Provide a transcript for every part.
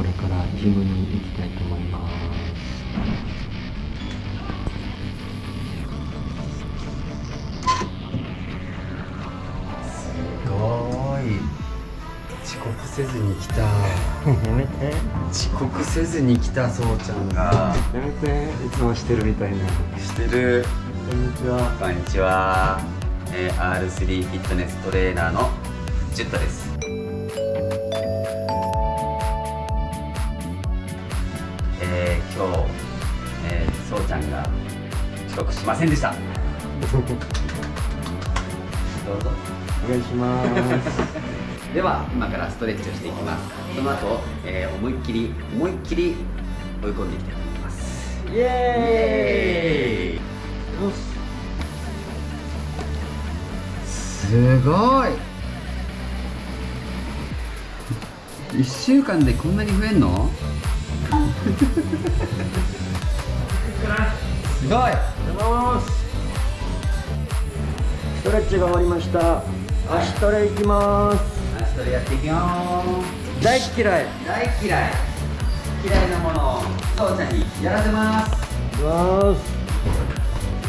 これからジムに行きたいと思います。すごい。遅刻せずに来た。やめて遅刻せずに来たそうちゃんが。やめて。いつもしてるみたいな。してる。こんにちは。こんにちは、えー R3 フィットネストレーナーのジュッタですんが遅刻しませんでした。どうぞ。お願いします。では今からストレッチをしていきます。その後、えー思いっきり思いっきり追い込んでいきたいと思います。イエーイ。よし。すごい。1週間でこんなに増えんの？すごいおはようござい。ますストレッチが終わりました。足トレいきます。足トレやっていくよ大っ嫌い。大嫌い嫌いなものをそうちゃんにやらせます。いきます。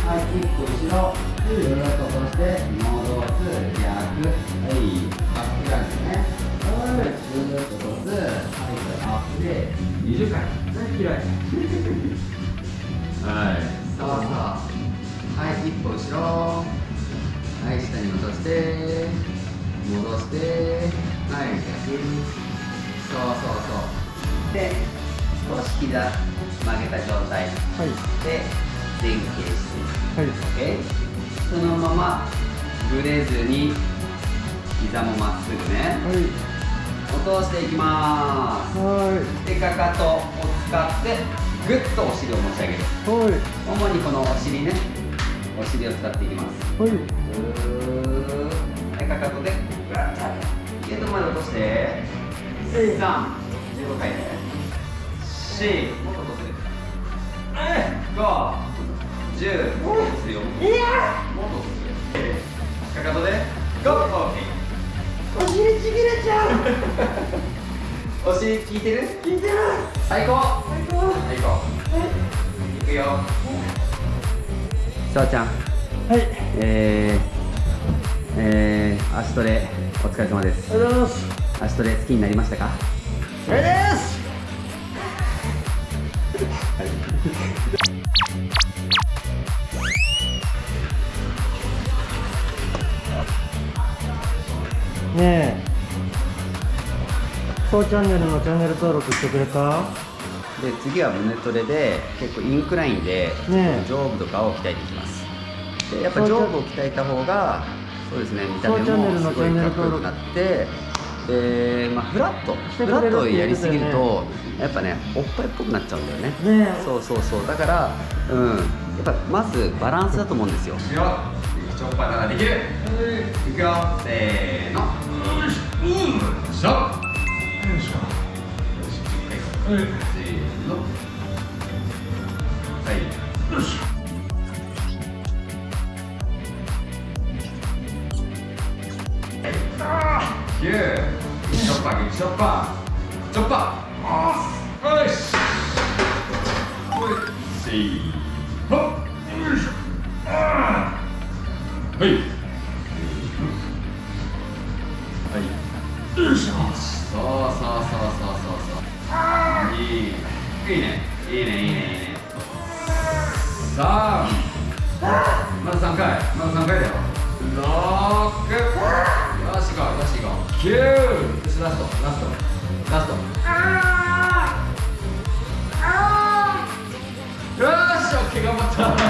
はい一個後ろぐるっとして戻す逆はいバックグラウンドねはいぐるっと落とす。はいアップで20回。大嫌いはい。そうそうはい。一歩後ろはい。下に落として戻してはい。逆そうそうそうで少し膝曲げた状態はい。で前傾してはい。OK そのままぶれずに膝もまっすぐねはい。落としてい。きまはすでかかとを使ってぐっとお尻を持ち上げる。いはい。主にこのお尻ね。お尻を使っていきます。はい。はいかかとでぐらっと上げるゲートまで落として3 15回ね4もっと落とせる5 10もっと落とせるよもっと落とせるかかとでゴーお尻ちぎれちゃう お尻効いてる？聞いてる。最高。最高。最高。いくよ。ちゃん。はい。えー、えー、足トレお疲れ様です。ありがとうございます。足トレ好きになりましたか？これですチャンネルのチャンネル登録してくれた？で次は胸トレで結構インクラインで上部とかを鍛えていきます。でやっぱ上部を鍛えた方がそうですね見た目もすごいかっこよくなってで、まあ、フラットフラットをやりすぎるとやっぱねおっぱいっぽくなっちゃうんだよね。ねえ。そうそうそう。だからうん。やっぱまずバランスだと思うんですよ。よチョッパーならできる。いくよ。せーの。うんしょよいしょせーのはい。よしキューチョッパーチョッパーチョッパーよしせーのよいしょ。あーはい。はい。よいしょ。そうそうそうそう。そうそういいいいね。いいね。いいね。いいね。さあまだ3回まだ3回だよ6よし行こうよし行こう9よしラストラストラストよしオッケー頑張った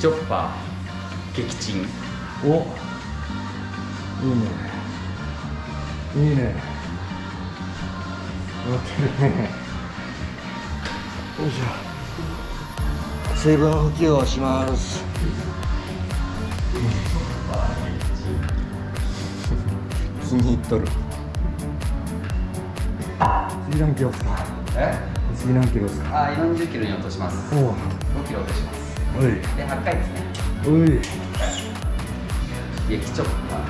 チョッパー撃沈おいいね。いいね。乗ってるね。よいしょ。水分補給をします。気に入っとる。次何キロですか？え？次何キロですか？あ40キロに落とします。おお5キロ落としますおい。で8回ですね。おい。激チョップは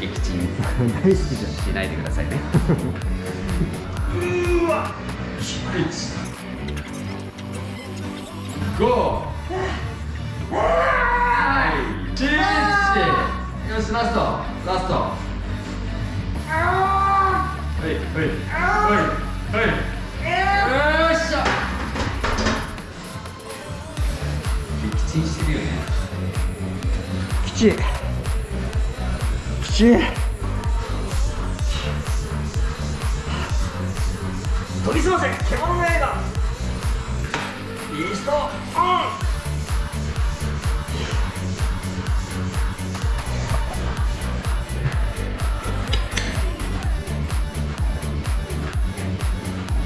撃沈大好きじゃん。しないでくださいね。うわ。5はきちきち研ぎ澄ませ獣の刃イースト。オン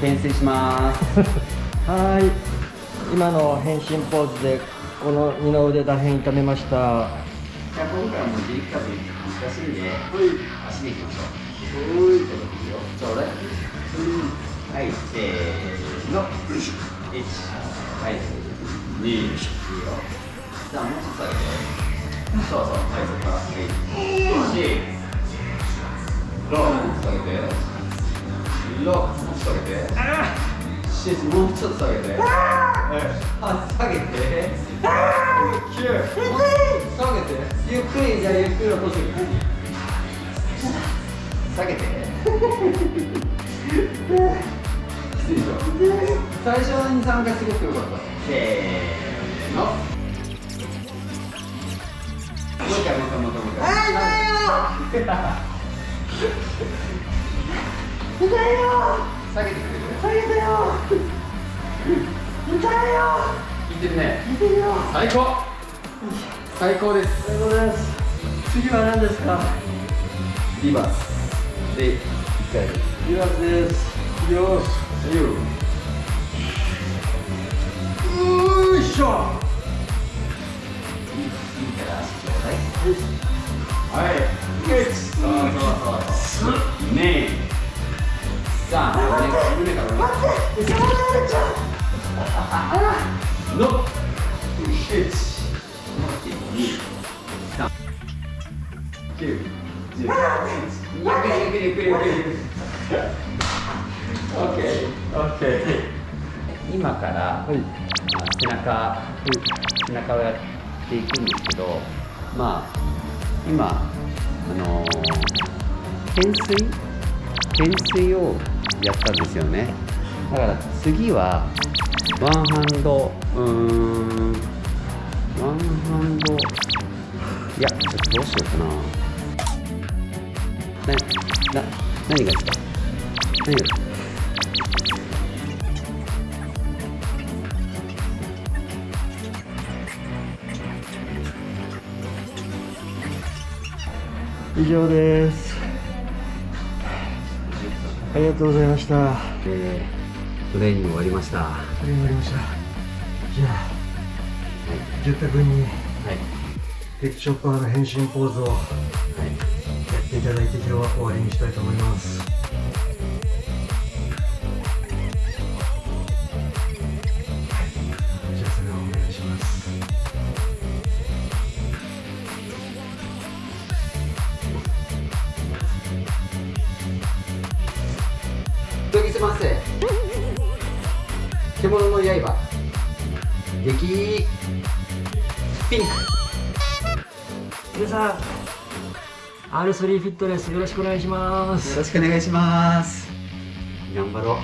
懸垂します。はい。今の変身ポーズでこの二の腕らへん痛めましたじゃあ今回はもう自力数難しいんで、足でいきましょう。はい。ちょうだい。はい、せーの。一。はい。二。いいよ。じゃあもうちょっと上げて。そうそう。はい、そこから。はい。四。六。もうちょっと上げて。六。もうちょっと上げて。七。もうちょっと上げて。はい。下げて。下げてゆっくりじゃゆっくり落として下げて最初に3回すごくよかったせーのもう一回もう一回もう一回もう一回あ痛いよ痛いよ下げてくれる下げてよ痛いよってるね。最高。最高です。次は何ですか？リバース。で一回です。リバースです。よし。よいしょ。はい。1 2 3 4 5 6 7 8 9 10 11 12 13 14 15 16 17の今から、背中、背中をやっていくんですけどまあ今あの懸垂？懸垂をやったんですよね。だから次はワンハンド。うーん。ワンハンド。いやちょっとどうしようかな。なな何がですか？何が？以上です。ありがとうございました。えー。トレーニング終わりました。はりがとうございました。じゃあい。ジュッタ君にはい。テクチョッパーの変身ポーズをやはい。っていただいて今日は終わりにしたいと思います。はいじゃ獣の刃。激ピンク。皆さん R3 フィットネスよろしくお願いします。よろしくお願いします。頑張ろう。